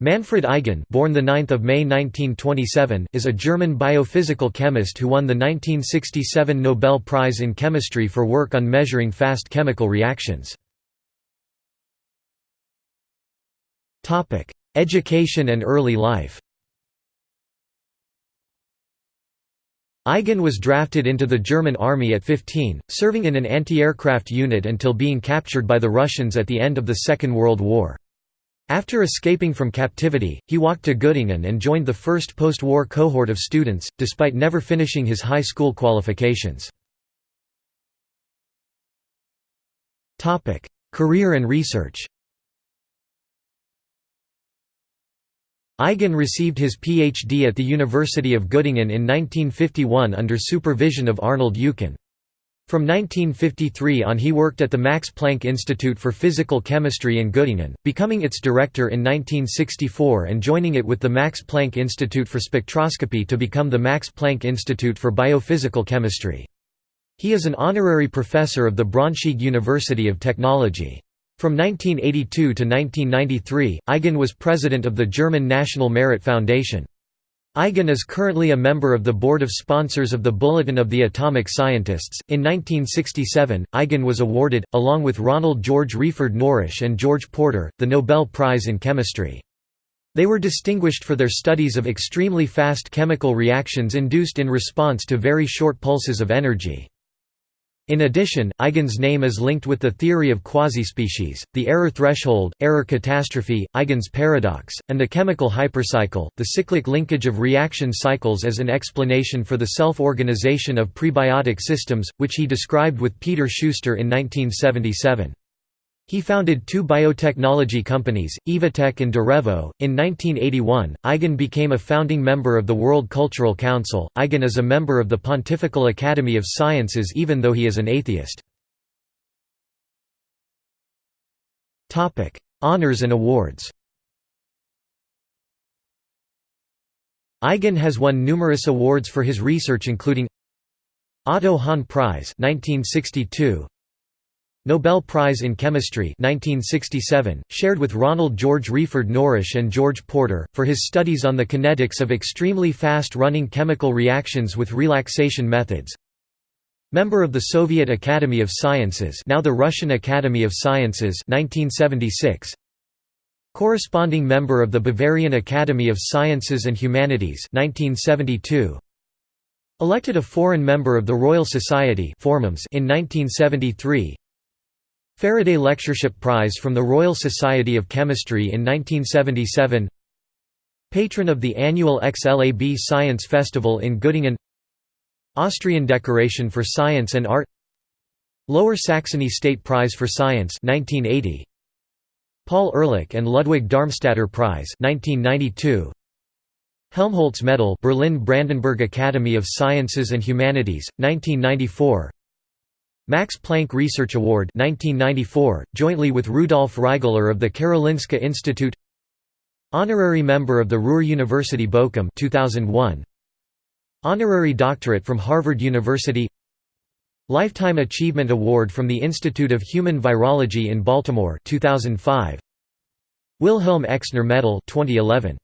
Manfred Eigen born the 9th of May 1927 is a German biophysical chemist who won the 1967 Nobel Prize in Chemistry for work on measuring fast chemical reactions. Topic: Education and early life. Eigen was drafted into the German army at 15, serving in an anti-aircraft unit until being captured by the Russians at the end of the Second World War. After escaping from captivity, he walked to Göttingen and joined the first post-war cohort of students, despite never finishing his high school qualifications. Career and research Eigen received his PhD at the University of Göttingen in 1951 under supervision of Arnold Eucken. From 1953 on he worked at the Max Planck Institute for Physical Chemistry in Göttingen, becoming its director in 1964 and joining it with the Max Planck Institute for Spectroscopy to become the Max Planck Institute for Biophysical Chemistry. He is an honorary professor of the Braunschweig University of Technology. From 1982 to 1993, Eigen was president of the German National Merit Foundation. Eigen is currently a member of the board of sponsors of the Bulletin of the Atomic Scientists. In 1967, Eigen was awarded, along with Ronald George Wreyford Norrish and George Porter, the Nobel Prize in Chemistry. They were distinguished for their studies of extremely fast chemical reactions induced in response to very short pulses of energy. In addition, Eigen's name is linked with the theory of quasi-species, the error threshold, error catastrophe, Eigen's paradox, and the chemical hypercycle, the cyclic linkage of reaction cycles as an explanation for the self-organization of prebiotic systems, which he described with Peter Schuster in 1977. He founded two biotechnology companies, Evotec and Direvo. In 1981, Eigen became a founding member of the World Cultural Council. Eigen is a member of the Pontifical Academy of Sciences even though he is an atheist. Topic: Honors and awards. Eigen has won numerous awards for his research including Otto Hahn Prize 1962, Nobel Prize in Chemistry 1967, shared with Ronald George Wreyford Norrish and George Porter, for his studies on the kinetics of extremely fast-running chemical reactions with relaxation methods. Member of the Soviet Academy of Sciences now the Russian Academy of Sciences 1976. Corresponding member of the Bavarian Academy of Sciences and Humanities 1972. Elected a foreign member of the Royal Society in 1973 Faraday Lectureship Prize from the Royal Society of Chemistry in 1977 Patron of the annual XLAB Science Festival in Göttingen. Austrian Decoration for Science and Art. Lower Saxony State Prize for Science 1980 Paul Ehrlich and Ludwig Darmstaedter Prize 1992 Helmholtz Medal Berlin Brandenburg Academy of Sciences and Humanities 1994 Max Planck Research Award 1994, jointly with Rudolf Rigler of the Karolinska Institute. Honorary member of the Ruhr University Bochum 2001 Honorary doctorate from Harvard University. Lifetime Achievement Award from the Institute of Human Virology in Baltimore 2005 Wilhelm Exner Medal 2011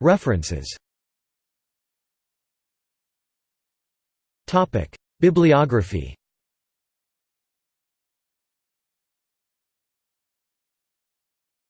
References Bibliography